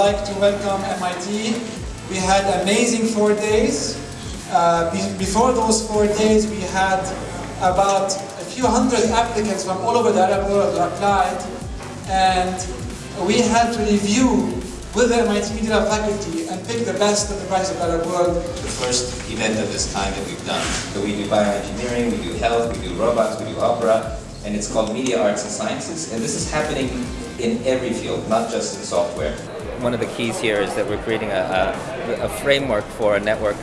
like to welcome MIT. We had amazing four days. Uh, be before those four days, we had about a few hundred applicants from all over the Arab world who applied, and we had to review with the MIT Media faculty and pick the best of the best of the Arab world. The first event of this kind that we've done. So we do bioengineering, we do health, we do robots, we do opera, and it's called Media Arts and Sciences, and this is happening in every field, not just in software. One of the keys here is that we're creating a, a, a framework for a network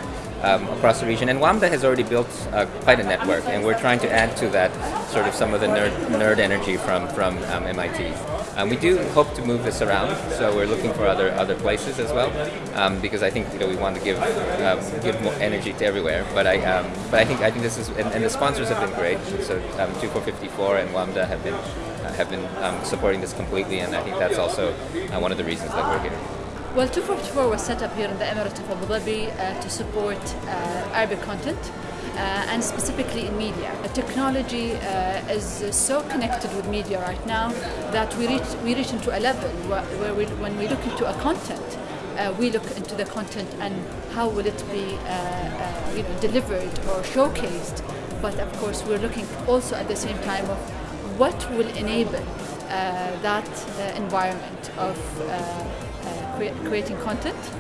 um, across the region. And WAMDA has already built uh, quite a network, and we're trying to add to that sort of some of the nerd, nerd energy from, from um, MIT. Um, we do hope to move this around, so we're looking for other other places as well, um, because I think you know we want to give um, give more energy to everywhere. But I um, but I think I think this is and, and the sponsors have been great. So um, twofour54 and WAMDA have been uh, have been supporting this completely, and I think that's also uh, one of the reasons that we're here. Well, 244 was set up here in the Emirate of Abu Dhabi uh, to support uh, Arabic content. Uh, and specifically in media. Technology uh, is so connected with media right now that we reach, we reach into a level where, where we, when we look into a content, uh, we look into the content and how will it be you know, delivered or showcased. But of course, we're looking also at the same time of what will enable that environment of cre creating content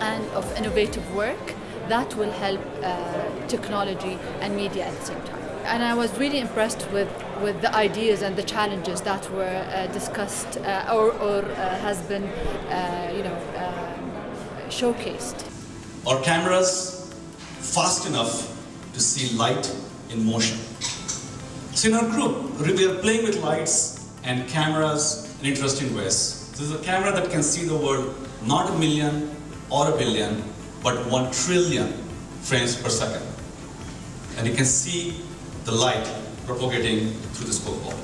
and of innovative work that will help uh, technology and media at the same time. And I was really impressed with, with the ideas and the challenges that were uh, discussed uh, or, or uh, has been, uh, you know, um, showcased. Our cameras fast enough to see light in motion. So in our group, we are playing with lights and cameras in interesting ways. This is a camera that can see the world not a million or a billion, but 1 trillion frames per second. And you can see the light propagating through this ball.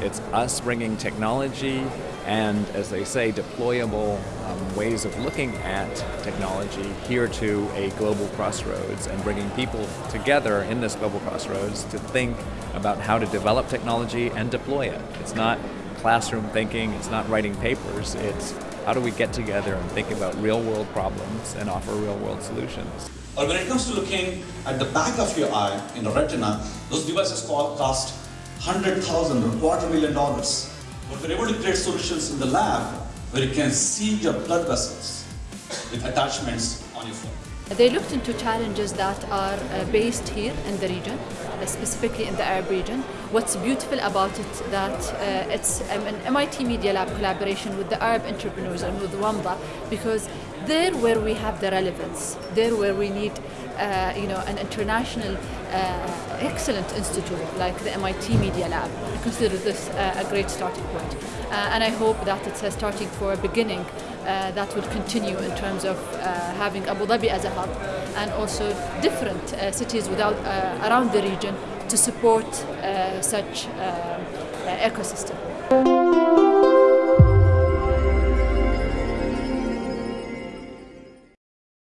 It's us bringing technology and, as they say, deployable um, ways of looking at technology here to a global crossroads and bringing people together in this global crossroads to think about how to develop technology and deploy it. It's not classroom thinking, it's not writing papers, it's how do we get together and think about real world problems and offer real world solutions? Or when it comes to looking at the back of your eye in the retina, those devices cost 100,000 or quarter million dollars. But we're able to create solutions in the lab where you can see your blood vessels with attachments on your phone. They looked into challenges that are uh, based here in the region, uh, specifically in the Arab region. What's beautiful about it that uh, it's um, an MIT Media Lab collaboration with the Arab entrepreneurs and with WAMDA because there where we have the relevance, there where we need uh, you know, an international uh, excellent institute like the MIT Media Lab. I consider this uh, a great starting point. Uh, and I hope that it's a starting for a beginning uh, that will continue in terms of uh, having Abu Dhabi as a hub and also different cities without, around the region to support such ecosystem.